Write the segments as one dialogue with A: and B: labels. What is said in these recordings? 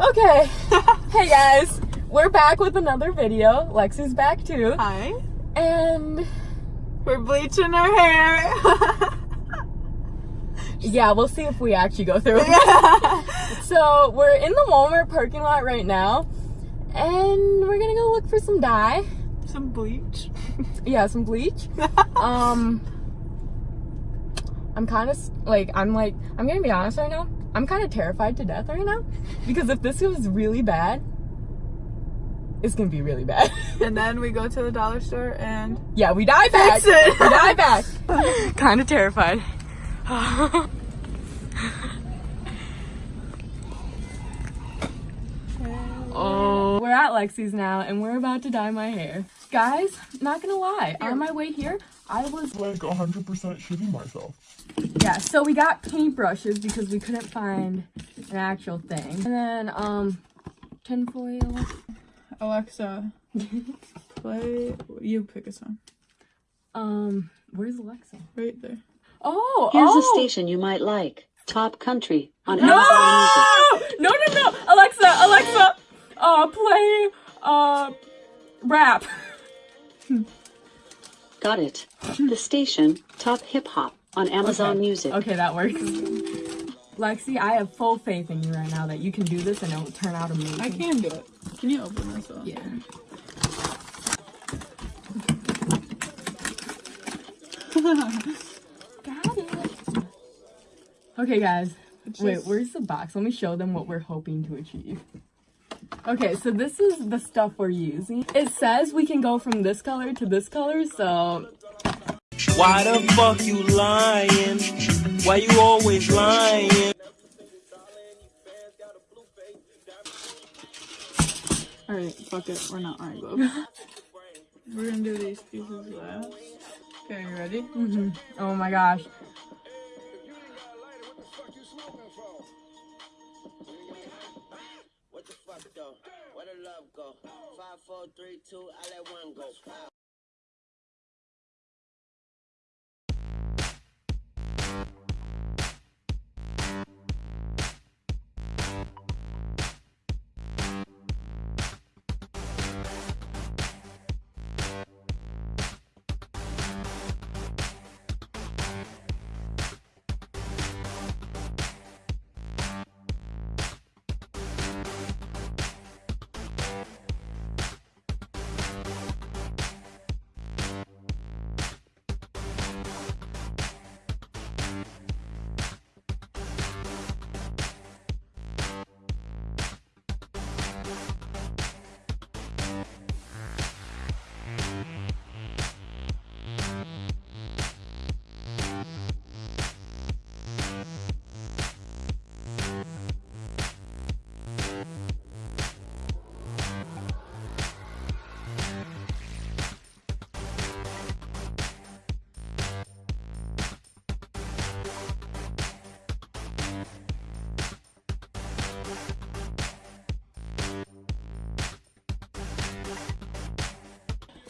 A: Okay. hey guys, we're back with another video. Lexi's back too.
B: Hi.
A: And
B: We're bleaching our hair.
A: yeah, we'll see if we actually go through it. So we're in the Walmart parking lot right now. And we're gonna go look for some dye.
B: Some bleach.
A: Yeah, some bleach. um I'm kind of like I'm like I'm gonna be honest right now. I'm kind of terrified to death right now because if this was really bad, it's gonna be really bad.
B: and then we go to the dollar store and
A: yeah, we die back.
B: It.
A: We die back. kind of terrified. oh, we're at Lexi's now and we're about to dye my hair. Guys, not gonna lie, on my way here, I was
C: like 100% shitting myself.
A: Yeah, so we got paintbrushes because we couldn't find an actual thing. And then, um, tinfoil.
B: Alexa, play. You pick a song.
A: Um, where's Alexa?
B: Right there.
A: Oh,
D: Here's
A: oh.
D: a station you might like. Top Country on
A: No!
D: Amazon Music.
A: No, no, no! Alexa, Alexa! Uh, play, uh, rap.
D: Got it. The station Top Hip Hop on Amazon
A: Okay.
D: Music.
A: Okay, that works. Lexi, I have full faith in you right now that you can do this and it'll turn out amazing.
B: I can do it. Can you open this up?
A: Yeah. Got it. Okay, guys.
B: It's
A: Wait, where's the box? Let me show them what we're hoping to achieve. Okay, so this is the stuff we're using. It says we can go from this color to this color, so
E: Why the fuck you lying? Why you always lying?
B: Alright, fuck it. We're not iron gloves. We're gonna do these pieces last. Okay, you ready?
A: mhm. oh my gosh.
F: Love go? Five, four, three, two, I let one go. Pow.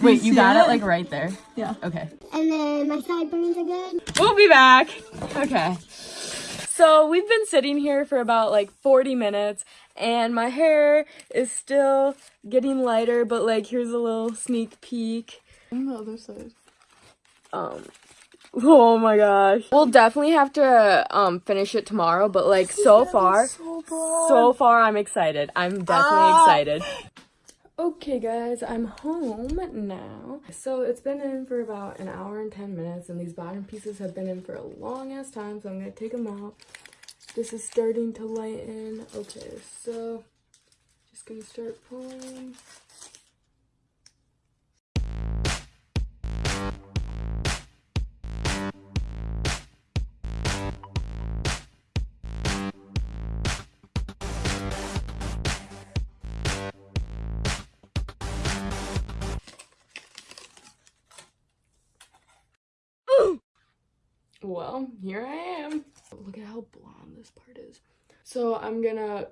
A: Wait, you
B: see
A: got
B: it?
A: it like right there.
B: Yeah.
A: Okay.
G: And then my sideburns again.
A: We'll be back. Okay. So we've been sitting here for about like 40 minutes and my hair is still getting lighter, but like here's a little sneak peek.
B: On the other side.
A: Um Oh my gosh. We'll definitely have to um finish it tomorrow, but like so far so far I'm excited. I'm definitely excited. Okay guys, I'm home now. So it's been in for about an hour and 10 minutes and these bottom pieces have been in for a long ass time, so I'm gonna take them out. This is starting to lighten. Okay, so just gonna start pulling. Well, here I am. Look at how blonde this part is. So I'm gonna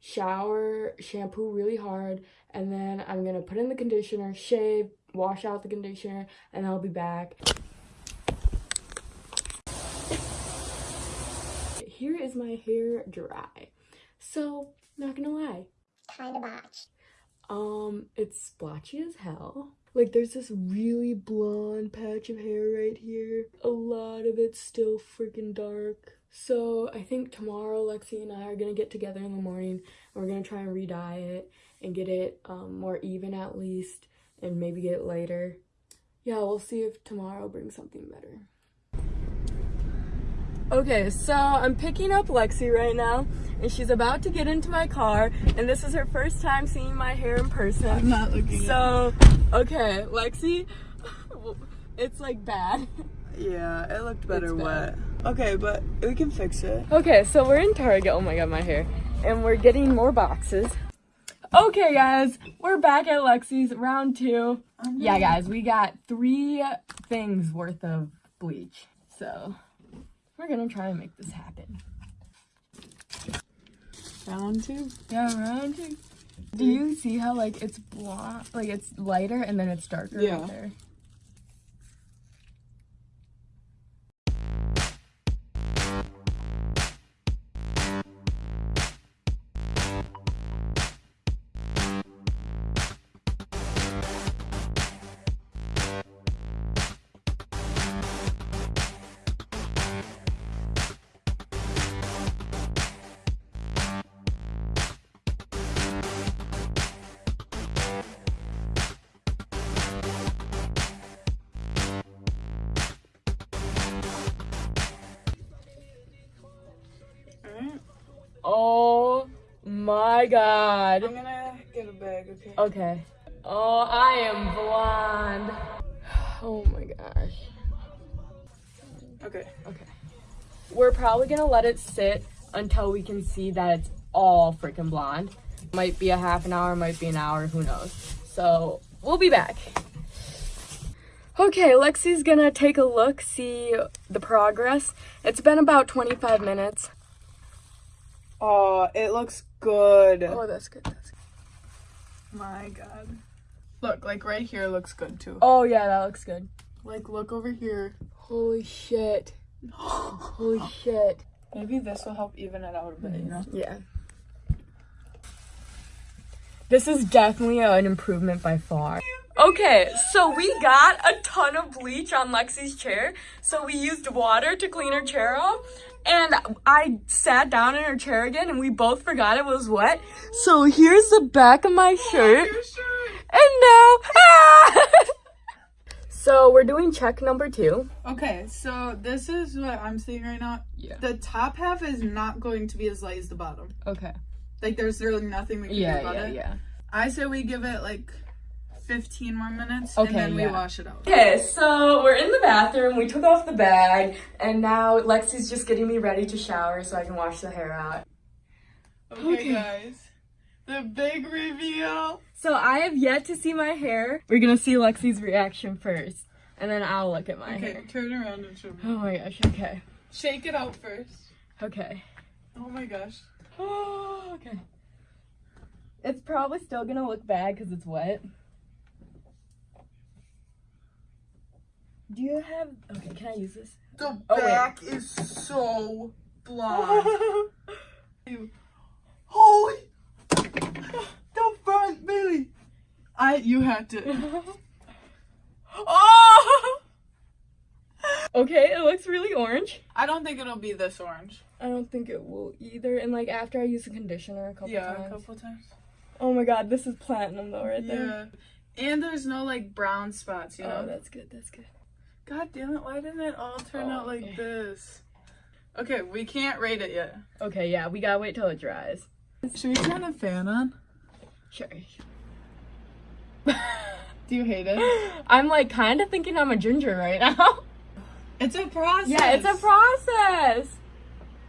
A: shower, shampoo really hard, and then I'm gonna put in the conditioner, shave, wash out the conditioner, and I'll be back. Here is my hair dry. So, not gonna lie.
G: Kinda botched.
A: Um, it's splotchy as hell. Like, there's this really blonde patch of hair right here. A lot of it's still freaking dark. So, I think tomorrow Lexi and I are gonna get together in the morning and we're gonna try and re-dye it and get it um, more even at least and maybe get it lighter. Yeah, we'll see if tomorrow brings something better. Okay, so I'm picking up Lexi right now, and she's about to get into my car, and this is her first time seeing my hair in person.
B: I'm not looking.
A: So, okay, Lexi, it's like bad.
B: yeah, it looked better
A: It's bad.
B: wet. Okay, but we can fix it.
A: Okay, so we're in Target. Oh my god, my hair. And we're getting more boxes. Okay, guys, we're back at Lexi's round two. Yeah, guys, we got three things worth of bleach. So, we're gonna try and make this happen.
B: Round two.
A: Yeah, round two. Do you see how, like, it's blonde, like, it's lighter and then it's darker
B: Yeah.
A: right there? My god.
B: I'm gonna get a bag, okay?
A: Okay. Oh, I am blonde. Oh my gosh.
B: Okay.
A: Okay. We're probably gonna let it sit until we can see that it's all freaking blonde. Might be a half an hour, might be an hour, who knows. So we'll be back. Okay, Lexi's gonna take a look, see the progress. It's been about 25 minutes.
B: Oh, it looks good.
A: Oh, that's good. That's good.
B: My god. Look, like right here looks good too.
A: Oh yeah, that looks good.
B: Like look over here.
A: Holy shit. Holy shit.
B: Maybe this will help even it out a bit, you know?
A: Yeah. This is definitely an improvement by far. Okay, so we got a ton of bleach on Lexi's chair. So we used water to clean her chair off. And I sat down in her chair again and we both forgot it was wet. So here's the back of my shirt. And now, ah! So we're doing check number two.
B: Okay, so this is what I'm seeing right now.
A: Yeah.
B: The top half is not going to be as light as the bottom.
A: Okay.
B: Like there's really nothing we can do
A: Yeah,
B: about
A: yeah,
B: it.
A: yeah.
B: I say we give it like 15 more minutes
A: Okay,
B: and then we
A: yeah.
B: wash it out.
A: Okay, so we're in the bathroom. We took off the bag, and now Lexi's just getting me ready to shower so I can wash the hair out.
B: Okay,
A: Okay.
B: guys. The big reveal.
A: So I have yet to see my hair. We're gonna see Lexi's reaction first, and then I'll look at my
B: Okay,
A: hair.
B: Okay, turn around and show me.
A: Oh my gosh. Okay.
B: Shake it out first.
A: Okay.
B: Oh my gosh.
A: Oh, okay. It's probably still gonna look bad because it's wet. Do you have? Okay, can I use this?
B: The
A: Oh, wait.
B: back is so blonde. Holy! The front, Billy. I. You had to.
A: oh! Okay, it looks really orange.
B: I don't think it'll be this orange.
A: I don't think it will either. And like after I use the conditioner a couple
B: yeah, a
A: times.
B: couple times.
A: Oh my god, this is platinum though, right there.
B: Yeah. And there's no like brown spots, you oh, know?
A: Oh, that's good. That's good.
B: God damn it, why didn't it all turn
A: Oh,
B: out like
A: okay.
B: this? Okay, we can't rate it yet.
A: Okay, yeah, we gotta wait till it dries.
B: Should we turn the fan on?
A: Sure.
B: Do you hate it?
A: I'm like kind of thinking I'm a ginger right now.
B: It's a process.
A: yeah, it's a process.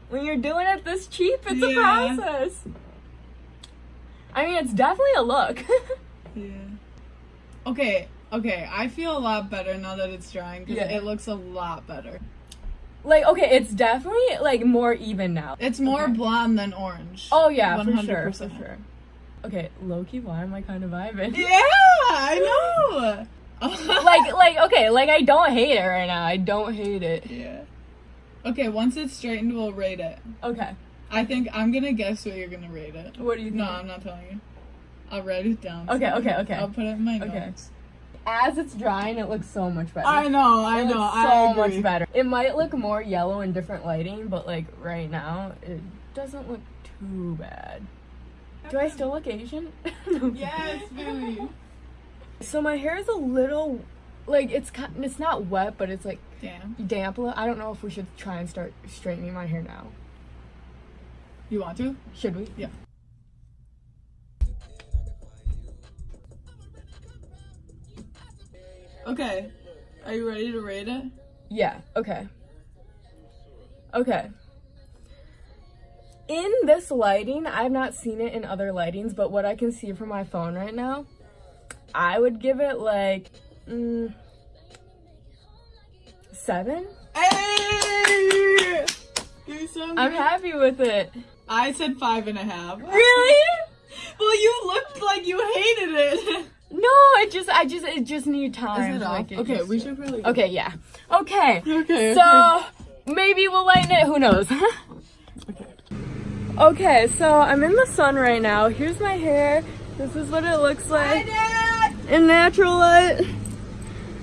A: When you're doing it this cheap, it's a process. I mean, it's definitely a look.
B: Yeah. Okay, okay. I feel a lot better now that it's drying because
A: Yeah.
B: it looks a lot better.
A: like, okay, it's definitely like more even now.
B: It's more
A: Okay.
B: blonde than orange.
A: Oh yeah, for sure,
B: 100%.
A: for sure. Okay, Loki, why am I kind of vibing?
B: Yeah, I know.
A: like, like, okay, like I don't hate it right now. I don't hate it.
B: yeah. Okay, once it's straightened, we'll rate it.
A: Okay.
B: I think I'm gonna guess what you're gonna rate it.
A: What do you think? No.
B: I'm not telling you. I'll write it down.
A: Okay, okay, okay.
B: I'll put it in my
A: Okay. As it's drying, it looks so much better.
B: I know, I
A: It
B: know, I
A: so
B: agree.
A: much better. It might look more yellow in different lighting, but like right now, it doesn't look too bad. Do I still look Asian?
B: Yes, baby.
A: So my hair is a little, like it's it's not wet, but it's like damp. a. I don't know if we should try and start straightening my hair now.
B: You want to?
A: Should we?
B: Yeah. Okay. Are you ready to rate it?
A: Yeah, okay. Okay. In this lighting, I've not seen it in other lightings, but what I can see from my phone right now, I would give it like mm, seven.
B: Hey! So
A: I'm happy with it.
B: I said five and a half.
A: Really?
B: Well, you looked like you hated it.
A: No, it just, I just, it just need time.
B: Is it
A: like,
B: off?
A: it
B: Okay, we should probably.
A: Okay, yeah. Okay.
B: Okay.
A: So maybe we'll lighten it. Who knows? okay, Okay, so I'm in the sun right now. Here's my hair. This is what it looks like in natural light.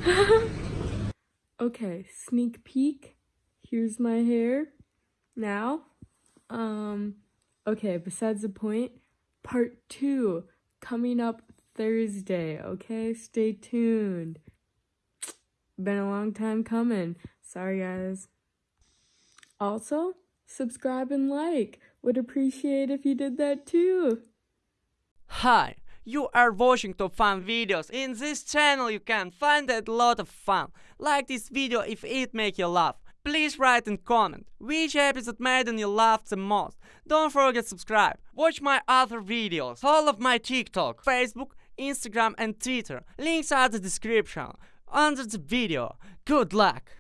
A: okay, sneak peek. Here's my hair now. Um. Okay. Besides the point, part two coming up Thursday. Okay, stay tuned. Been a long time coming. Sorry, guys. Also, subscribe and like. Would appreciate if you did that too.
H: Hi, you are watching top fun videos. In this channel you can find a lot of fun. Like this video if it make you laugh. Please write and comment which episode made you laugh the most. Don't forget subscribe. Watch my other videos. Follow my TikTok, Facebook, Instagram and Twitter. Links are the description under the video. Good luck!